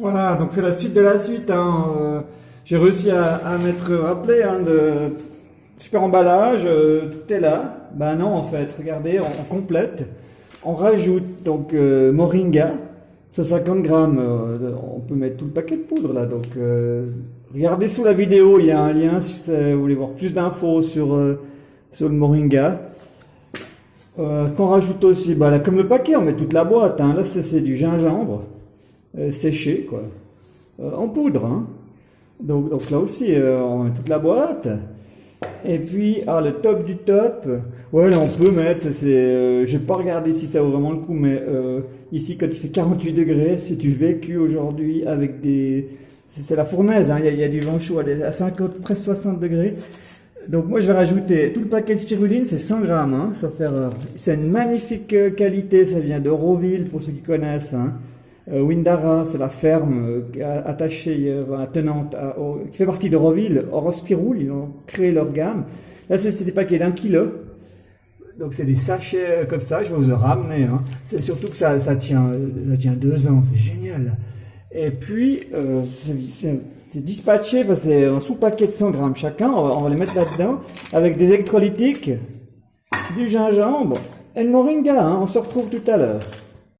Voilà, donc c'est la suite de la suite. Hein. Euh, J'ai réussi à, à mettre rappelé hein, de super emballage, euh, tout est là. Ben non, en fait, regardez, on, complète. On rajoute donc euh, moringa, 150 grammes. euh, on peut mettre tout le paquet de poudre là. Donc euh, regardez sous la vidéo, il y a un lien si vous voulez voir plus d'infos sur, sur le moringa. Qu'on rajoute aussi, bah, là, comme le paquet, on met toute la boîte. Hein. Là, c'est du gingembre euh, séché, quoi, Euh, en poudre. Hein. Donc, donc là aussi, euh, on met toute la boîte. Et puis, ah, le top du top. Ouais, là, on peut mettre. C'est, euh, j'ai pas regardé si ça vaut vraiment le coup, mais ici, quand il fait 48 degrés, c'est du vécu aujourd'hui avec des. C'est la fournaise. hein. Il y, a- du vent chaud à 50, presque 60 degrés. Donc moi je vais rajouter tout le paquet de spiruline, c'est 100 grammes, hein, sauf erreur. C'est une magnifique qualité, ça vient d'Euroville pour ceux qui connaissent. Hein. Euh, Windara, c'est la ferme euh, attachée, euh, tenante, qui fait partie d'Euroville. Orospirul, ils ont créé leur gamme. Là c'est des paquets d'un kilo. Donc c'est des sachets comme ça, je vais vous en ramener. Hein. C'est surtout que ça, tient, ça tient deux ans, c'est génial. Et puis, c'est dispatché, c'est un sous-paquet de 100 grammes chacun, on va, on va les mettre là-dedans, avec des électrolytiques, du gingembre et le moringa, hein. on se retrouve tout à l'heure.